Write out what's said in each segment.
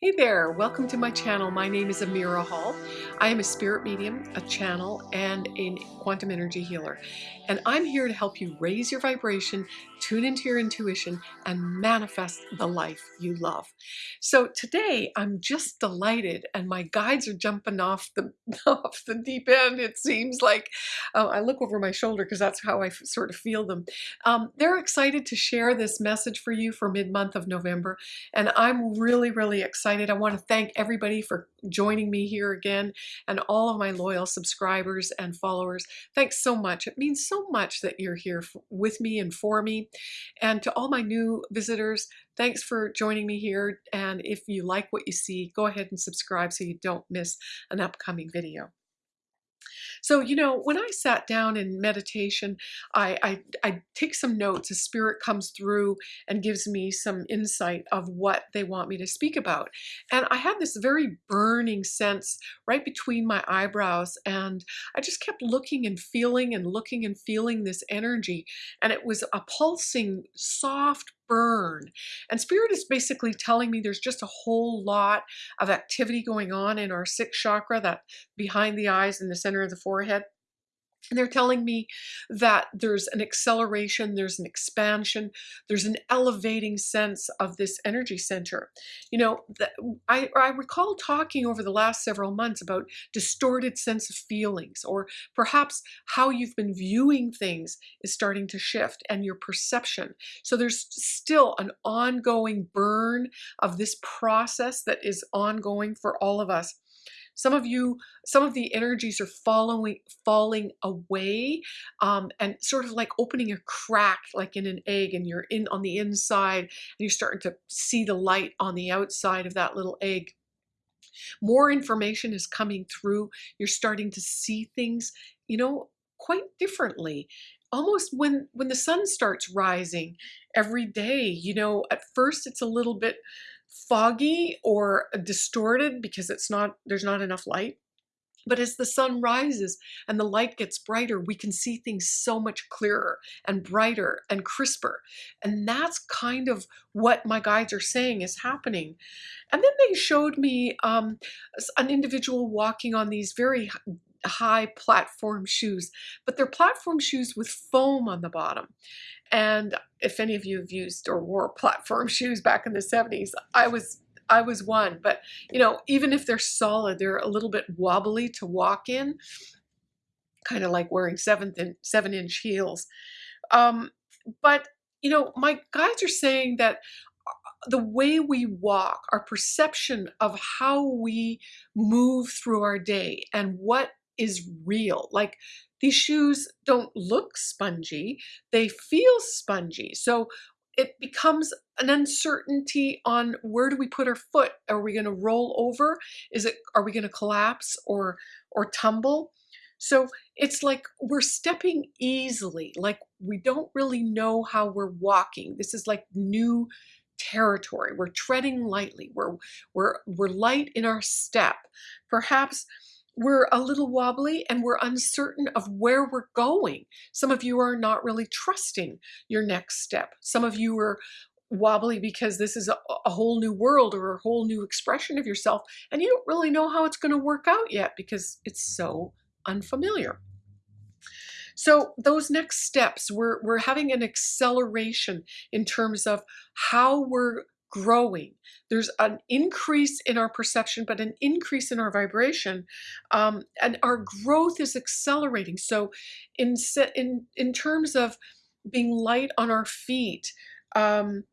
Hey there, welcome to my channel. My name is Amira Hall. I am a spirit medium, a channel, and a quantum energy healer. And I'm here to help you raise your vibration, tune into your intuition, and manifest the life you love. So today I'm just delighted, and my guides are jumping off the off the deep end. It seems like uh, I look over my shoulder because that's how I sort of feel them. Um, they're excited to share this message for you for mid month of November, and I'm really, really excited. I want to thank everybody for joining me here again and all of my loyal subscribers and followers. Thanks so much. It means so much that you're here with me and for me. And to all my new visitors, thanks for joining me here. And if you like what you see, go ahead and subscribe so you don't miss an upcoming video. So, you know, when I sat down in meditation, I, I, I take some notes. A spirit comes through and gives me some insight of what they want me to speak about. And I had this very burning sense right between my eyebrows. And I just kept looking and feeling and looking and feeling this energy. And it was a pulsing, soft burn. And spirit is basically telling me there's just a whole lot of activity going on in our sixth chakra, that behind the eyes in the center of the forehead. And they're telling me that there's an acceleration, there's an expansion, there's an elevating sense of this energy center. You know, the, I, I recall talking over the last several months about distorted sense of feelings, or perhaps how you've been viewing things is starting to shift and your perception. So there's still an ongoing burn of this process that is ongoing for all of us. Some of you, some of the energies are following, falling away um, and sort of like opening a crack like in an egg and you're in on the inside and you're starting to see the light on the outside of that little egg. More information is coming through. You're starting to see things, you know, quite differently almost when when the sun starts rising every day you know at first it's a little bit foggy or distorted because it's not there's not enough light. But as the sun rises and the light gets brighter, we can see things so much clearer and brighter and crisper. And that's kind of what my guides are saying is happening. And then they showed me um, an individual walking on these very high platform shoes, but they're platform shoes with foam on the bottom. And if any of you have used or wore platform shoes back in the 70s, I was I was one. But you know, even if they're solid, they're a little bit wobbly to walk in, kind of like wearing seventh and seven inch heels. Um, but you know, my guides are saying that uh, the way we walk, our perception of how we move through our day and what is real. Like these shoes don't look spongy, they feel spongy. So it becomes an uncertainty on where do we put our foot? Are we going to roll over? Is it are we going to collapse or or tumble? So it's like we're stepping easily, like we don't really know how we're walking. This is like new territory. We're treading lightly. We're we're we're light in our step. Perhaps we're a little wobbly and we're uncertain of where we're going. Some of you are not really trusting your next step. Some of you are wobbly because this is a, a, whole new world or a whole new expression of yourself and you don't really know how it's going to work out yet because it's so unfamiliar. So those next steps, we're, we're having an acceleration in terms of how we're growing. There's an increase in our perception, but an increase in our vibration, um, and our growth is accelerating. So, in in in terms of being light on our feet, um,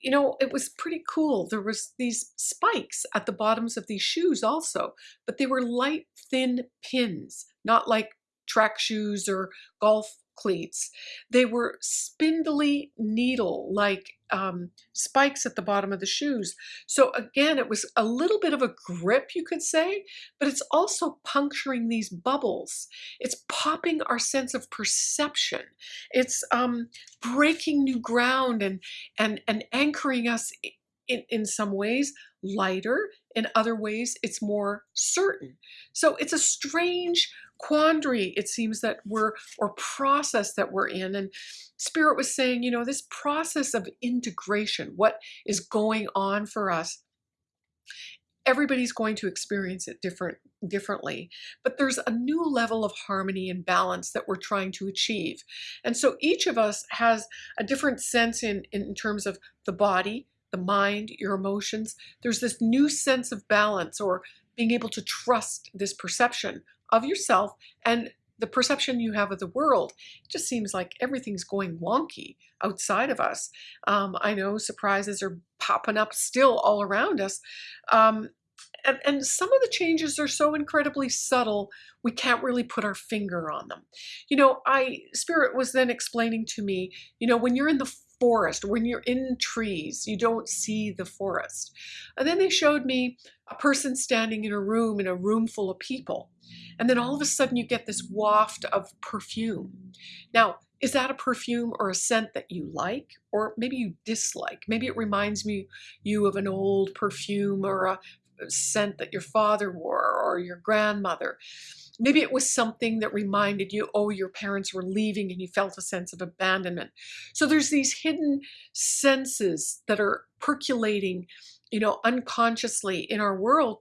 you know, it was pretty cool. There was these spikes at the bottoms of these shoes also, but they were light, thin pins, not like track shoes or golf cleats. They were spindly needle like um, spikes at the bottom of the shoes. So again, it was a little bit of a grip, you could say, but it's also puncturing these bubbles. It's popping our sense of perception. It's um, breaking new ground and, and, and anchoring us in, in some ways lighter. In other ways, it's more certain. So it's a strange quandary it seems that we're or process that we're in. And spirit was saying you know this process of integration what is going on for us everybody's going to experience it different differently. But there's a new level of harmony and balance that we're trying to achieve. And so each of us has a different sense in in terms of the body the mind your emotions. There's this new sense of balance or being able to trust this perception of yourself and the perception you have of the world. It just seems like everything's going wonky outside of us. Um, i know surprises are popping up still all around us. Um, and, and some of the changes are so incredibly subtle we can't really put our finger on them. You know i spirit was then explaining to me you know when you're in the forest when you're in trees you don't see the forest. And then they showed me a person standing in a room in a room full of people. And then all of a sudden you get this waft of perfume. Now is that a perfume or a scent that you like or maybe you dislike? Maybe it reminds me you of an old perfume or a scent that your father wore or your grandmother. Maybe it was something that reminded you, oh, your parents were leaving and you felt a sense of abandonment. So there's these hidden senses that are percolating, you know, unconsciously in our world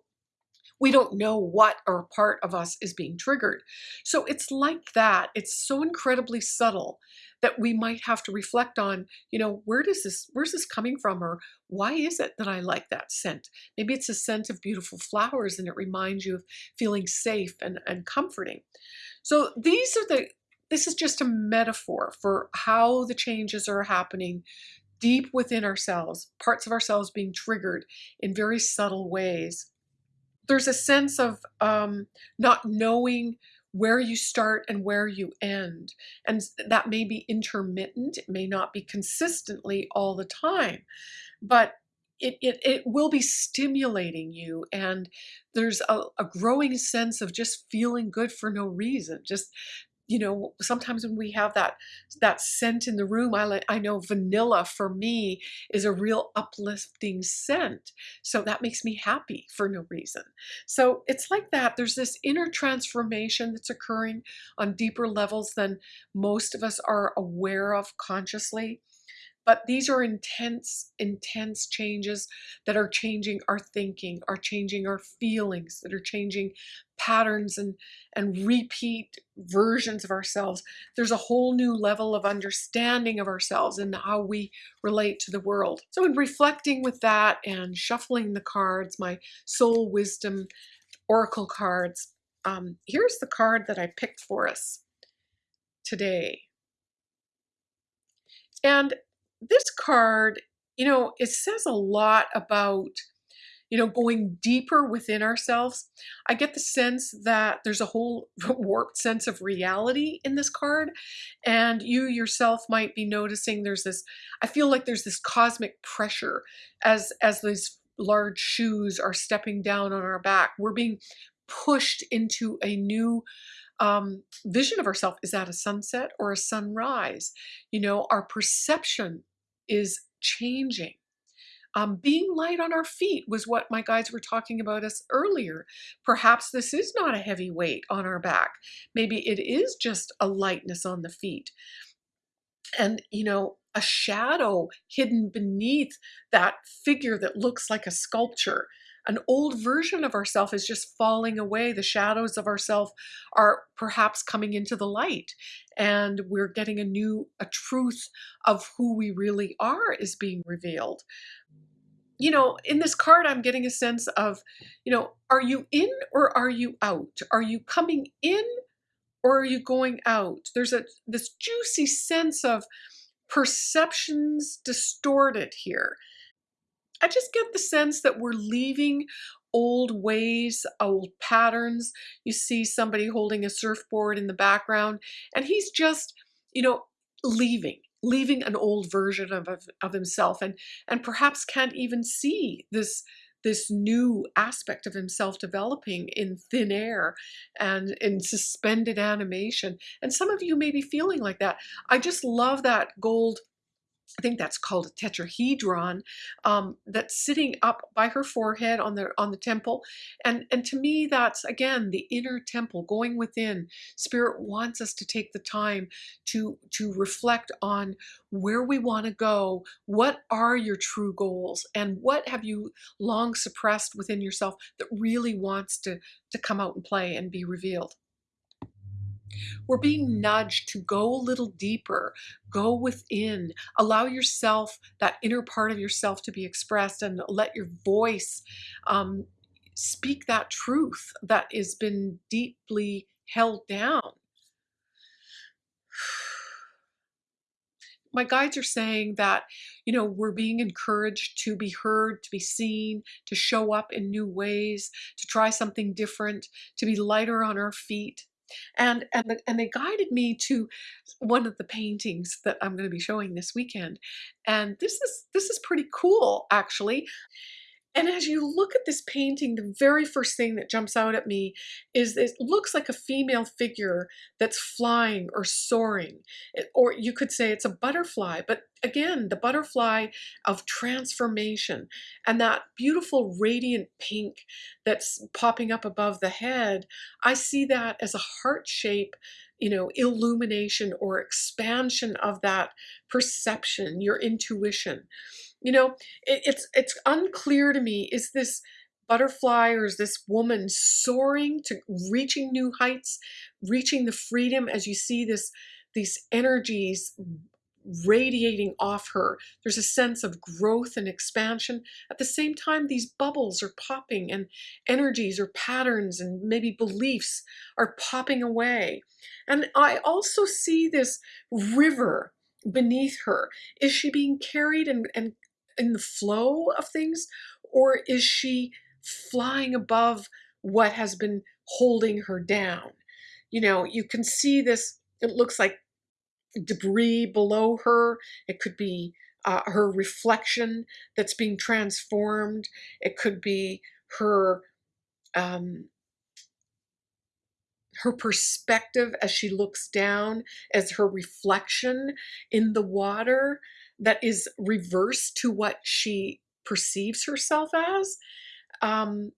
we don't know what or part of us is being triggered. So it's like that. It's so incredibly subtle that we might have to reflect on, you know, where does this, where's this coming from? Or why is it that I like that scent? Maybe it's a scent of beautiful flowers and it reminds you of feeling safe and, and comforting. So these are the, this is just a metaphor for how the changes are happening deep within ourselves, parts of ourselves being triggered in very subtle ways. There's a sense of um, not knowing where you start and where you end. And that may be intermittent, it may not be consistently all the time, but it, it, it will be stimulating you and there's a, a growing sense of just feeling good for no reason just you know, sometimes when we have that that scent in the room, I like I know vanilla for me is a real uplifting scent. So that makes me happy for no reason. So it's like that. There's this inner transformation that's occurring on deeper levels than most of us are aware of consciously. But these are intense, intense changes that are changing our thinking, are changing our feelings, that are changing patterns and, and repeat versions of ourselves. There's a whole new level of understanding of ourselves and how we relate to the world. So in reflecting with that and shuffling the cards, my soul wisdom oracle cards, um, here's the card that I picked for us today. And this card, you know, it says a lot about, you know, going deeper within ourselves. I get the sense that there's a whole warped sense of reality in this card. And you yourself might be noticing there's this, I feel like there's this cosmic pressure as, as these large shoes are stepping down on our back. We're being pushed into a new um, vision of ourselves. Is that a sunset or a sunrise? You know, our perception is changing. Um, being light on our feet was what my guides were talking about us earlier. Perhaps this is not a heavy weight on our back. Maybe it is just a lightness on the feet. And, you know, a shadow hidden beneath that figure that looks like a sculpture an old version of ourself is just falling away. The shadows of ourself are perhaps coming into the light and we're getting a new, a truth of who we really are is being revealed. You know, in this card, I'm getting a sense of, you know, are you in or are you out? Are you coming in or are you going out? There's a this juicy sense of perceptions distorted here. I just get the sense that we're leaving old ways, old patterns. You see somebody holding a surfboard in the background, and he's just, you know, leaving, leaving an old version of, of, of himself, and and perhaps can't even see this this new aspect of himself developing in thin air and in suspended animation. And some of you may be feeling like that. I just love that gold I think that's called a tetrahedron um, that's sitting up by her forehead on the on the temple, and and to me that's again the inner temple going within. Spirit wants us to take the time to to reflect on where we want to go. What are your true goals, and what have you long suppressed within yourself that really wants to to come out and play and be revealed? We're being nudged to go a little deeper, go within, allow yourself, that inner part of yourself to be expressed, and let your voice um, speak that truth that has been deeply held down. my guides are saying that you know we're being encouraged to be heard to be seen to show up in new ways to try something different to be lighter on our feet and and the, and they guided me to one of the paintings that I'm going to be showing this weekend and this is this is pretty cool actually and as you look at this painting, the very first thing that jumps out at me is it looks like a female figure that's flying or soaring. Or you could say it's a butterfly, but again, the butterfly of transformation and that beautiful radiant pink that's popping up above the head, I see that as a heart shape you know, illumination or expansion of that perception, your intuition. You know, it, it's it's unclear to me. Is this butterfly or is this woman soaring to reaching new heights, reaching the freedom as you see this these energies radiating off her. There's a sense of growth and expansion. At the same time, these bubbles are popping and energies or patterns and maybe beliefs are popping away. And I also see this river beneath her. Is she being carried and, and in the flow of things or is she flying above what has been holding her down? You know, you can see this, it looks like debris below her. It could be uh, her reflection that's being transformed. It could be her um, her perspective as she looks down as her reflection in the water that is reversed to what she perceives herself as. Um,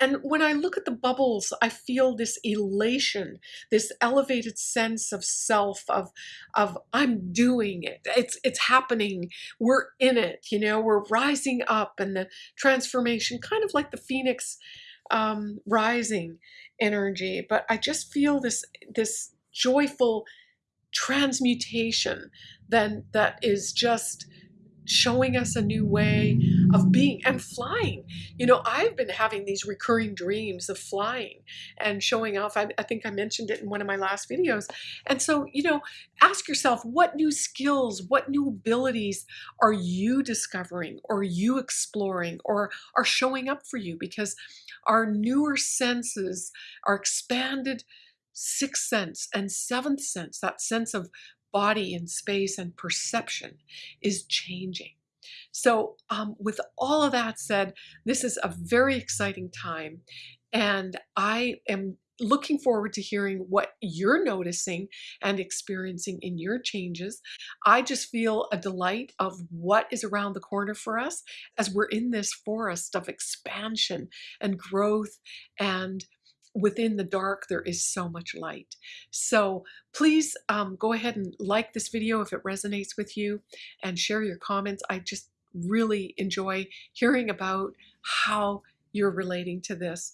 and when I look at the bubbles, I feel this elation, this elevated sense of self, of of I'm doing it. It's it's happening. We're in it. You know, we're rising up, and the transformation, kind of like the phoenix um, rising energy. But I just feel this this joyful transmutation then that is just showing us a new way of being and flying. You know, I've been having these recurring dreams of flying and showing off. I, I, think I mentioned it in one of my last videos. And so, you know, ask yourself what new skills, what new abilities are you discovering or you exploring or are showing up for you because our newer senses, our expanded sixth sense and seventh sense, that sense of body and space and perception is changing. So, um, with all of that said, this is a very exciting time, and I am looking forward to hearing what you're noticing and experiencing in your changes. I just feel a delight of what is around the corner for us as we're in this forest of expansion and growth and within the dark there is so much light. So please um, go ahead and like this video if it resonates with you and share your comments. I just really enjoy hearing about how you're relating to this.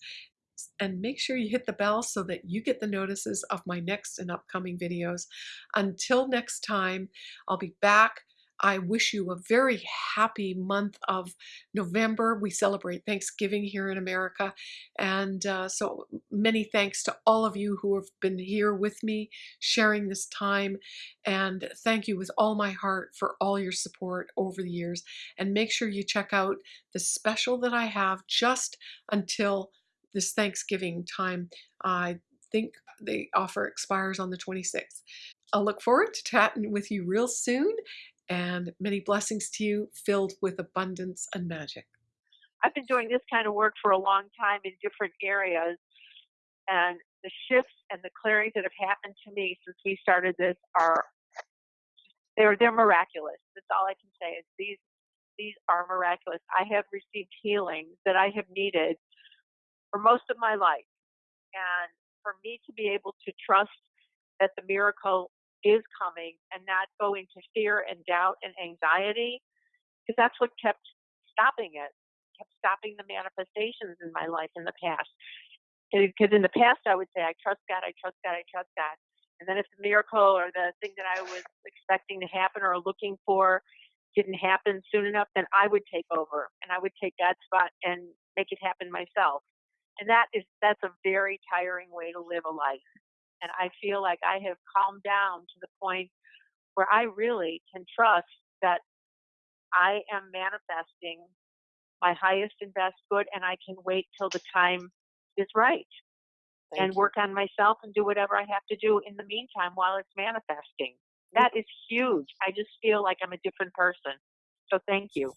And make sure you hit the bell so that you get the notices of my next and upcoming videos. Until next time I'll be back I wish you a very happy month of November. We celebrate Thanksgiving here in America. And uh, so many thanks to all of you who have been here with me sharing this time. And thank you with all my heart for all your support over the years. And make sure you check out the special that I have just until this Thanksgiving time. I think the offer expires on the 26th. I'll look forward to chatting with you real soon and many blessings to you filled with abundance and magic. I've been doing this kind of work for a long time in different areas, and the shifts and the clearings that have happened to me since we started this are they're they're miraculous. That's all I can say is these these are miraculous. I have received healing that I have needed for most of my life. And for me to be able to trust that the miracle is coming and not go into fear and doubt and anxiety, because that's what kept stopping it, kept stopping the manifestations in my life in the past. Because in the past, I would say, I trust God, I trust God, I trust God. And then if the miracle or the thing that I was expecting to happen or looking for didn't happen soon enough, then I would take over and I would take that spot and make it happen myself. And that is that's a very tiring way to live a life. And I feel like I have calmed down to the point where I really can trust that I am manifesting my highest and best good and I can wait till the time is right Thank and you. work on myself and do whatever I have to do in the meantime while it's manifesting. That is huge. I just feel like I'm a different person. So thank you.